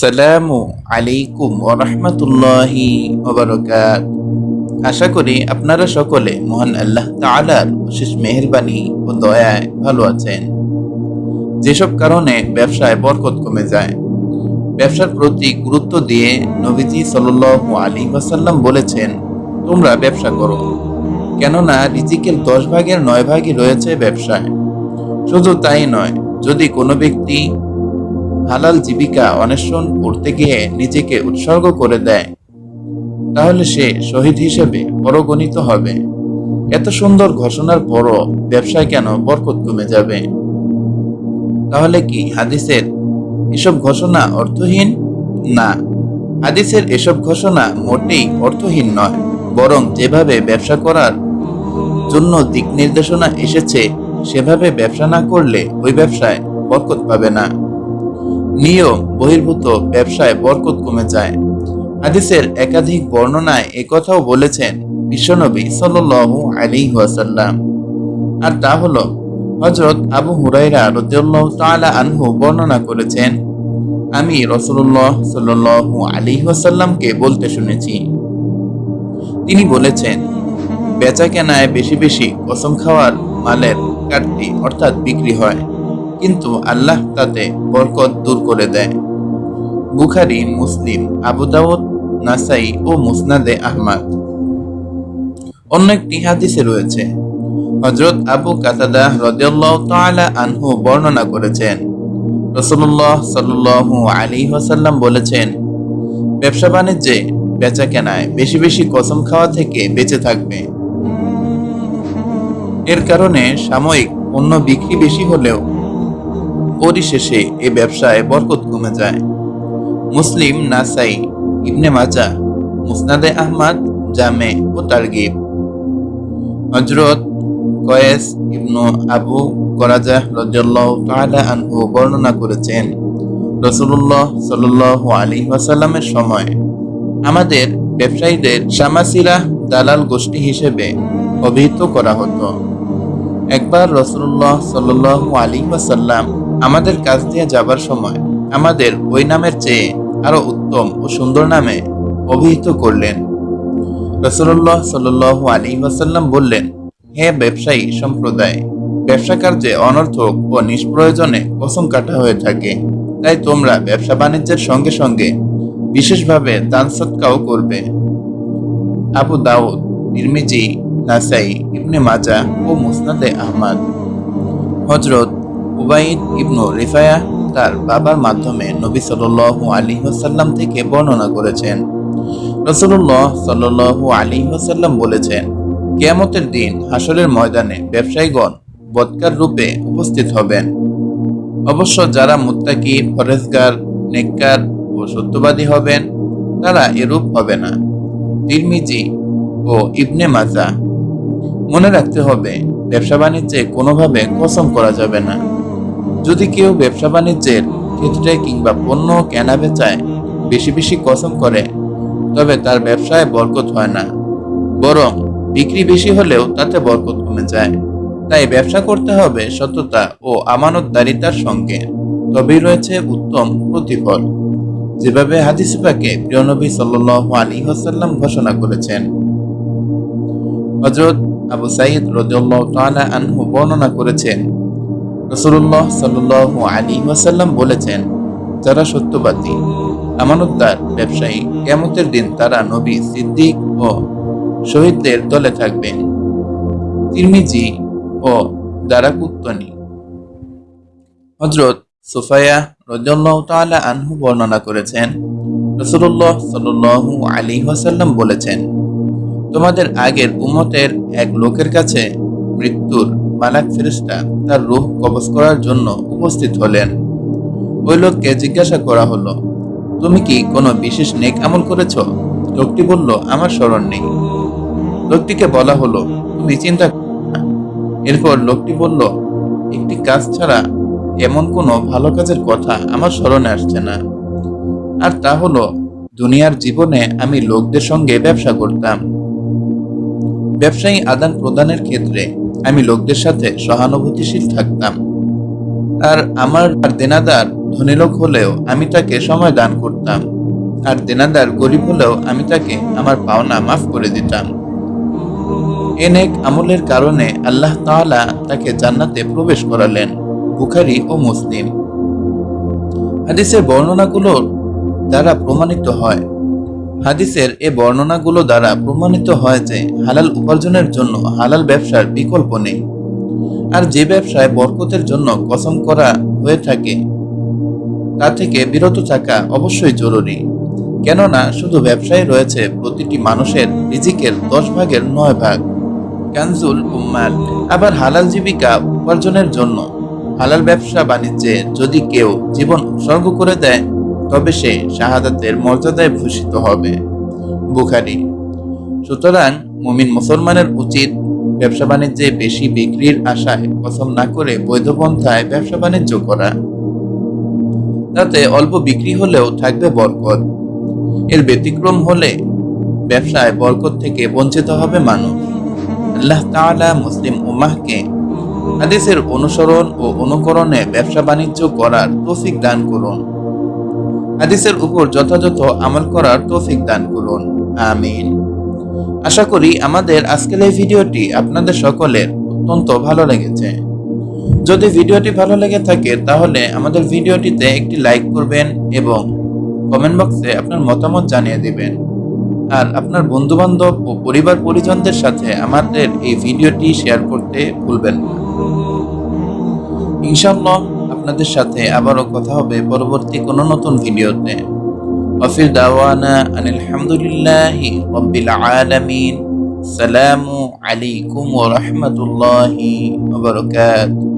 আসসালামু আলাইকুম ওরহমতুল্লাহি ওবরকাত আশা করি আপনারা সকলে মহান আল্লাহ তাআলার অশেষ মেহেরবানি ও দয়ায় ভালো আছেন। যেসব কারণে ব্যবসায় বরকত কমে যায়। ব্যবসার প্রতি গুরুত্ব দিয়ে নবীজি সাল্লাল্লাহু আলী ওয়াসাল্লাম বলেছেন, তোমরা ব্যবসা করো। কেননা রিজিকের দশ ভাগের নয় ভাগই রয়েছে ব্যবসায়। শুধু তাই নয়, যদি কোনো ব্যক্তি হালাল জীবিকা অন্বেষণ করতে গিয়ে নিজেকে উৎসর্গ করে দেয়, তাহলে সে শহীদ হিসেবে পরগণিত হবে। এত সুন্দর ঘোষণার পরও ব্যবসায় কেন বরকত কমে যাবে? তাহলে কি হাদিসের এসব ঘোষণা অর্থহীন? না, হাদিসের এসব ঘোষণা মোটেই অর্থহীন নয়, বরং যেভাবে ব্যবসা করার জন্য দিক নির্দেশনা এসেছে, সেভাবে ব্যবসা না করলে ওই ব্যবসায় বরকত পাবে না। নিয়ম বহির্ভূত ব্যবসায় বরকত কমে যায়। হাদিসের একাধিক বর্ণনায় একথাও বলেছেন বিশ্বনবী সাল্লাল্লাহু আলী ওয়াসাল্লাম। আর তা হলো, হযরত আবু হুরাইরা রাদিয়াল্লাহু তাআলা আনহু বর্ণনা করেছেন, আমি রাসূলুল্লাহ সাল্লাল্লাহু আলী ওয়াসাল্লামকে বলতে শুনেছি। তিনি বলেছেন বেচা কেনায় বেশি বেশি কসম খাওয়ার মালের কাটতি অর্থাৎ বিক্রি হয়। কিন্তু আল্লাহ তাতে বরকত দূর করে দেয়। বুখারি, মুসলিম, আবু দাউদ, নাসাই ও মুসনাদে আহমদ। অন্য একটি হাদিসে রয়েছে হজরত আবু কাতাদা রদিয়াল্লাহ তাআলা আনহু বর্ণনা করেছেন। রসুল্লাহ সাল্লু আলী ওয়াসাল্লাম বলেছেন, ব্যবসা বাণিজ্যে বেচা কেনায় বেশি বেশি কসম খাওয়া থেকে বেঁচে থাকবে। এর কারণে সাময়িক পণ্য বিক্রি বেশি হলেও পরিশেষে এ ব্যবসায় বরকত কমে যায়। মুসলিম নাসাই ইবনে মাজা, মুসনাদে আহমদ, জামে ও তারগিব। হজরত কয়েস ইবনু আবু করাজা রাদিয়াল্লাহু তাআলা আনহু বর্ণনা করেছেন, রাসূলুল্লাহ সাল্লাল্লাহু আলাইহি ওয়াসাল্লামের সময়, আমাদের ব্যবসায়ীদের সামাসিরা দালাল গোষ্ঠী হিসেবে অভিহিত করা হতো। একবার রসুল্লাহ সাল্লাল্লাহু আলী ওয়াসাল্লাম আমাদের কাছ দিয়ে যাবার সময় আমাদের ওই নামের চেয়ে আরও উত্তম ও সুন্দর নামে অভিহিত করলেন। রসুল্লাহ সাল্লাল্লাহু আলী ওয়াসাল্লাম বললেন, হে ব্যবসায়ী সম্প্রদায়, ব্যবসা কার্যে অনর্থক ও নিষ্প্রয়োজনে কসম কাটা হয়ে থাকে। তাই তোমরা ব্যবসা বাণিজ্যের সঙ্গে সঙ্গে বিশেষভাবে দান সৎকাও করবে। আবু দাউদ নির্মিজি নাসাই, ইবনে মাজা ও মুসনাদে আহমদ। হজরত উবাইদ ইবনু রিফায়া তার বাবার মাধ্যমে নবী সাল্লু আলী ওসাল্লাম থেকে বর্ণনা করেছেন। রসুল্লাহ সাল্লু আলী ওসাল্লাম বলেছেন, কেয়ামতের দিন হাসরের ময়দানে ব্যবসায়ীগণ বৎকার রূপে উপস্থিত হবেন। অবশ্য যারা মুত্তাকি ফরেজগার নেককার ও সত্যবাদী হবেন, তারা এরূপ হবে না। তিরমিজি ও ইবনে মাজা। মনে রাখতে হবে, ব্যবসা বাণিজ্যে কোনোভাবে কসম করা যাবে না। যদি কেউ ব্যবসা বাণিজ্যের ক্ষেত্রে কিংবা পণ্য কেনা বেচায় বেশি বেশি কসম করে, তবে তার ব্যবসায় বরকত হয় না। বরং বিক্রি বেশি হলেও তাতে বরকত কমে যায়। তাই ব্যবসা করতে হবে সততা ও আমানতদারিতার সঙ্গে। তবেই রয়েছে উত্তম প্রতিফল। যেভাবে হাদিস পাকে প্রিয় নবী সাল্লাল্লাহু আলাইহি ঘোষণা করেছেন। হযরত আবু সাইদ রাদিয়াল্লাহু তাআলা আনহু বর্ণনা করেছেন রাসূলুল্লাহ সাল্লাল্লাহু আলী ওয়াসাল্লাম বলেছেন, যারা সত্যবাদী, আমানতদার, ব্যবসায়ী, কিয়ামতের দিন তারা নবী, সিদ্দিক ও শহীদদের দলে থাকবেন। তিরমিজি ও দারাকুত্তনি। হযরত সুফায়া রাদিয়াল্লাহু তাআলা আনহু বর্ণনা করেছেন, রাসূলুল্লাহ সাল্লাল্লাহু আলী ওয়াসাল্লাম বলেছেন, তোমাদের আগের উমতের এক লোকের কাছে মৃত্যুর মালাক ফেরেশতা তার রূহ কবজ করার জন্য উপস্থিত হলেন। ওই লোককে জিজ্ঞাসা করা হলো, তুমি কি কোনো বিশেষ নেক আমল করেছ? লোকটি বলল, আমার স্মরণ নেই। লোকটিকে বলা হলো, তুমি চিন্তা এরপর লোকটি বলল, একটি কাজ ছাড়া এমন কোনো ভালো কাজের কথা আমার স্মরণে আসছে না। আর তা হলো, দুনিয়ার জীবনে আমি লোকদের সঙ্গে ব্যবসা করতাম। ব্যবসায়ী আদান প্রদানের ক্ষেত্রে আমি লোকদের সাথে সহানুভূতিশীল থাকতাম। আর আমার আর দেনাদার ধনী লোক হলেও আমি তাকে সময় দান করতাম। আর দেনাদার গরিব হলেও আমি তাকে আমার পাওনা মাফ করে দিতাম। এনেক আমলের কারণে আল্লাহ তাআলা তাকে জান্নাতে প্রবেশ করালেন, বুখারি ও মুসলিম। হাদিসের বর্ণনাগুলোর দ্বারা প্রমাণিত হয় হাদিসের এ বর্ণনাগুলো দ্বারা প্রমাণিত হয় যে হালাল উপার্জনের জন্য হালাল ব্যবসার বিকল্প নেই। আর যে ব্যবসায় বরকতের জন্য কসম করা হয়ে থাকে, তা থেকে বিরত থাকা অবশ্যই জরুরি। কেননা শুধু ব্যবসায় রয়েছে প্রতিটি মানুষের রিজিকের দশ ভাগের নয় ভাগ। কানজুল উম্মাল, আবার হালাল জীবিকা উপার্জনের জন্য হালাল ব্যবসা বাণিজ্যে যদি কেউ জীবন উৎসর্গ করে দেয় তবে সে শাহাদাতের মর্যাদায় ভূষিত হবে। বুখারি। সুতরাং মুমিন মুসলমানের উচিত ব্যবসা বাণিজ্যে বেশি বিক্রির আশায় কসম না করে বৈধ পন্থায় ব্যবসা বাণিজ্য করা। তাতে অল্প বিক্রি হলেও থাকবে বরকত। এর ব্যতিক্রম হলে ব্যবসায় বরকত থেকে বঞ্চিত হবে মানুষ। আল্লাহ তাআলা মুসলিম উম্মাহকে হাদিসের অনুসরণ ও অনুকরণে ব্যবসা বাণিজ্য করার তৌফিক দান করুন। হাদিসের উপর যথাযথ আমল করার তৌফিক দান করুন। আমিন। আশা করি আমাদের আজকের এই ভিডিওটি আপনাদের সকলের অত্যন্ত ভালো লেগেছে। যদি ভিডিওটি ভালো লেগে থাকে, তাহলে আমাদের ভিডিওটিতে একটি লাইক করবেন এবং কমেন্ট বক্সে আপনার মতামত জানিয়ে দিবেন। আর আপনার বন্ধু বান্ধব ও পরিবার পরিজনদের সাথে আমাদের এই ভিডিওটি শেয়ার করতে ভুলবেন না। ইনশাআল্লাহ আপনাদের সাথে আবারও কথা হবে পরবর্তী কোনো নতুন ভিডিওতে وفي دعوانا أن الحمد لله رب العالمين السلام عليكم ورحمة الله وبركاته